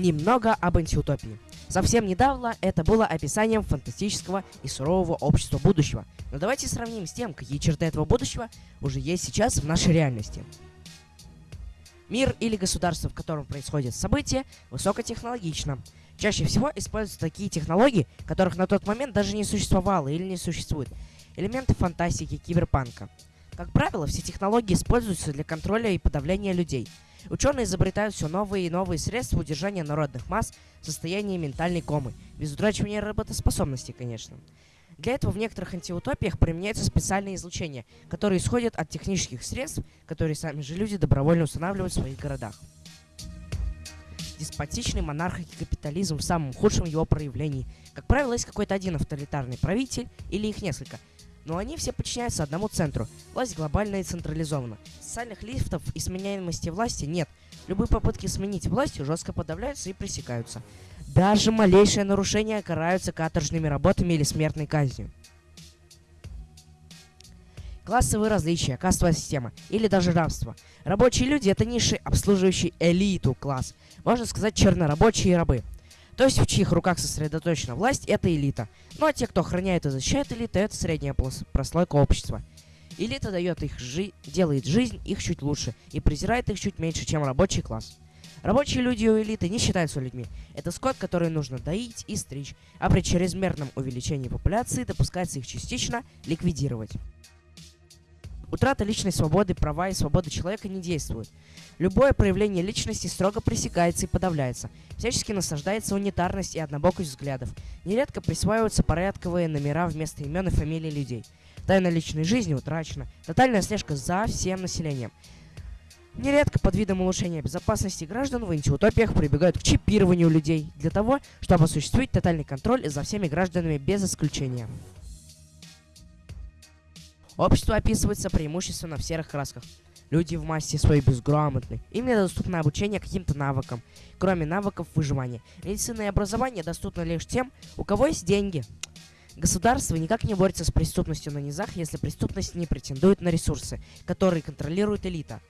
Немного об антиутопии. Совсем недавно это было описанием фантастического и сурового общества будущего. Но давайте сравним с тем, какие черты этого будущего уже есть сейчас в нашей реальности. Мир или государство, в котором происходят события, высокотехнологично. Чаще всего используются такие технологии, которых на тот момент даже не существовало или не существует. Элементы фантастики, киберпанка. Как правило, все технологии используются для контроля и подавления людей – Ученые изобретают все новые и новые средства удержания народных масс в состоянии ментальной комы, без утрачивания работоспособности, конечно. Для этого в некоторых антиутопиях применяются специальные излучения, которые исходят от технических средств, которые сами же люди добровольно устанавливают в своих городах. Деспотичный монархический капитализм в самом худшем его проявлении. Как правило, есть какой-то один авторитарный правитель или их несколько, но они все подчиняются одному центру. Власть глобальная и централизована. Социальных лифтов и сменяемости власти нет. Любые попытки сменить власть жестко подавляются и пресекаются. Даже малейшее нарушение караются каторжными работами или смертной казнью. Классовые различия, кастовая система или даже рабство. Рабочие люди – это ниши, обслуживающие элиту класс. Можно сказать, чернорабочие рабы. То есть в чьих руках сосредоточена власть, это элита. Ну а те, кто охраняет и защищает элиту, это средняя прослойка общества. Элита дает их жи делает жизнь их чуть лучше и презирает их чуть меньше, чем рабочий класс. Рабочие люди у элиты не считаются людьми. Это скот, который нужно доить и стричь, а при чрезмерном увеличении популяции допускается их частично ликвидировать. Утрата личной свободы, права и свободы человека не действуют. Любое проявление личности строго пресекается и подавляется. Всячески насаждается унитарность и однобокость взглядов. Нередко присваиваются порядковые номера вместо имен и фамилий людей. Тайна личной жизни утрачена. Тотальная слежка за всем населением. Нередко под видом улучшения безопасности граждан в антиутопиях прибегают к чипированию людей для того, чтобы осуществить тотальный контроль за всеми гражданами без исключения. Общество описывается преимущественно в серых красках. Люди в массе своей безграмотны. Им недоступно обучение каким-то навыкам, кроме навыков выживания. Медицина и образование доступны лишь тем, у кого есть деньги. Государство никак не борется с преступностью на низах, если преступность не претендует на ресурсы, которые контролирует элита.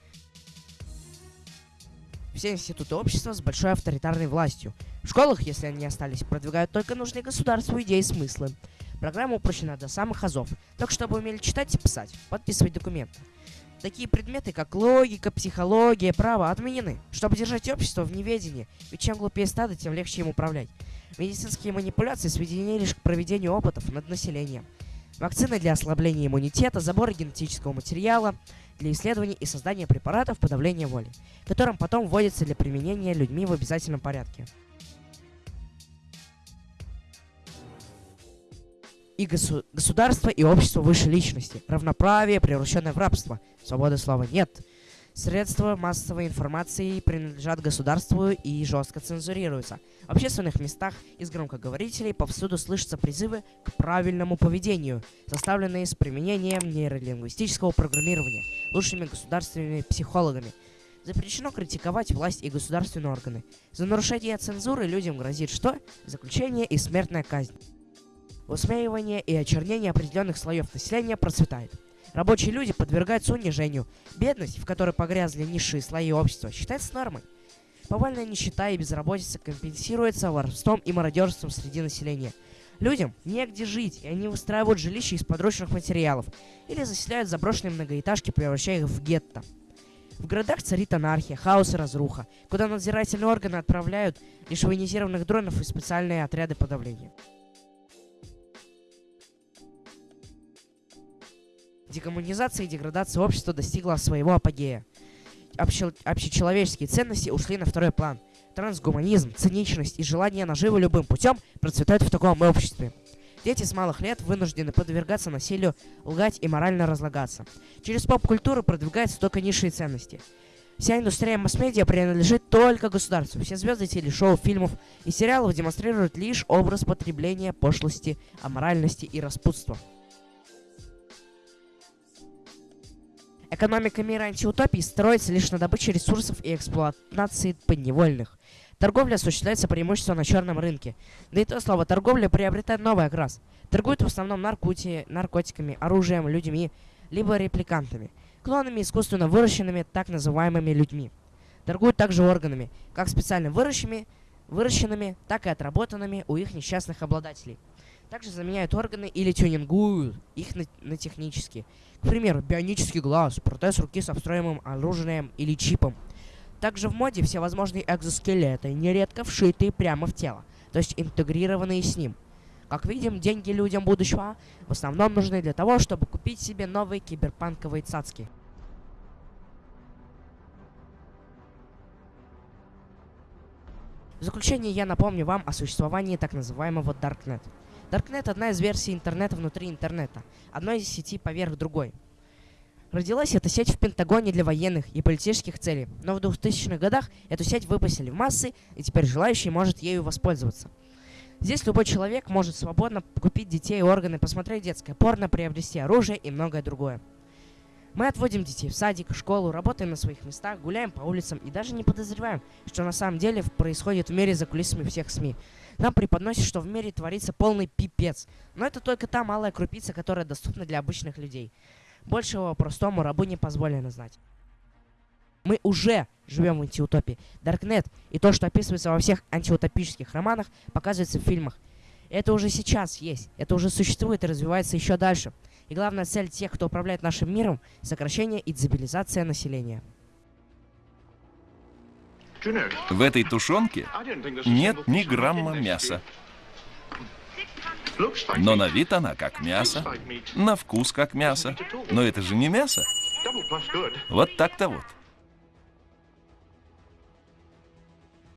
Все институты общества с большой авторитарной властью. В школах, если они остались, продвигают только нужные государству идеи и смыслы. Программа упрощена до самых азов, так чтобы умели читать и писать, подписывать документы. Такие предметы, как логика, психология, право, отменены, чтобы держать общество в неведении, ведь чем глупее стадо, тем легче им управлять. Медицинские манипуляции сведены лишь к проведению опытов над населением. Вакцины для ослабления иммунитета, забор генетического материала для исследований и создания препаратов подавления воли, которым потом вводятся для применения людьми в обязательном порядке. И госу государство и общество выше личности. Равноправие, превращенное в рабство. Свободы слова нет. Средства массовой информации принадлежат государству и жестко цензурируются. В общественных местах из громкоговорителей повсюду слышатся призывы к правильному поведению, составленные с применением нейролингвистического программирования лучшими государственными психологами. Запрещено критиковать власть и государственные органы. За нарушение цензуры людям грозит что? Заключение и смертная казнь. Усмеивание и очернение определенных слоев населения процветает. Рабочие люди подвергаются унижению. Бедность, в которой погрязли низшие слои общества, считается нормой. Повальная нищета и безработица компенсируется воровством и мародерством среди населения. Людям негде жить, и они выстраивают жилища из подручных материалов или заселяют заброшенные многоэтажки, превращая их в гетто. В городах царит анархия, хаос и разруха, куда надзирательные органы отправляют лишь военизированных дронов и специальные отряды подавления. Декоммунизация и деградация общества достигла своего апогея. Обще общечеловеческие ценности ушли на второй план. Трансгуманизм, циничность и желание наживы любым путем процветают в таком обществе. Дети с малых лет вынуждены подвергаться насилию, лгать и морально разлагаться. Через поп-культуру продвигаются только низшие ценности. Вся индустрия масс-медиа принадлежит только государству. Все звезды телешоу, фильмов и сериалов демонстрируют лишь образ потребления, пошлости, аморальности и распутства. Экономика мира антиутопии строится лишь на добыче ресурсов и эксплуатации подневольных. Торговля осуществляется преимущественно на черном рынке. Да и то слово торговля приобретает новый окрас. Торгуют в основном наркоти наркотиками, оружием, людьми, либо репликантами, клонами искусственно выращенными так называемыми людьми. Торгуют также органами, как специально выращенными, выращенными, так и отработанными у их несчастных обладателей. Также заменяют органы или тюнингуют их на, на технические. К примеру, бионический глаз, протез руки со встроенным оружием или чипом. Также в моде всевозможные экзоскелеты, нередко вшитые прямо в тело, то есть интегрированные с ним. Как видим, деньги людям будущего в основном нужны для того, чтобы купить себе новые киберпанковые цацки. В заключение я напомню вам о существовании так называемого Darknet. Darknet – одна из версий интернета внутри интернета, одной из сети поверх другой. Родилась эта сеть в Пентагоне для военных и политических целей, но в 2000-х годах эту сеть выпустили в массы, и теперь желающий может ею воспользоваться. Здесь любой человек может свободно купить детей и органы, посмотреть детское порно, приобрести оружие и многое другое. Мы отводим детей в садик, школу, работаем на своих местах, гуляем по улицам и даже не подозреваем, что на самом деле происходит в мире за кулисами всех СМИ. Нам преподносят, что в мире творится полный пипец. Но это только та малая крупица, которая доступна для обычных людей. Большего простому рабу не позволено знать. Мы уже живем в антиутопии. Даркнет и то, что описывается во всех антиутопических романах, показывается в фильмах. Это уже сейчас есть, это уже существует и развивается еще дальше. И главная цель тех, кто управляет нашим миром – сокращение и дезабилизация населения. В этой тушенке нет ни грамма мяса. Но на вид она как мясо, на вкус как мясо. Но это же не мясо. Вот так-то вот.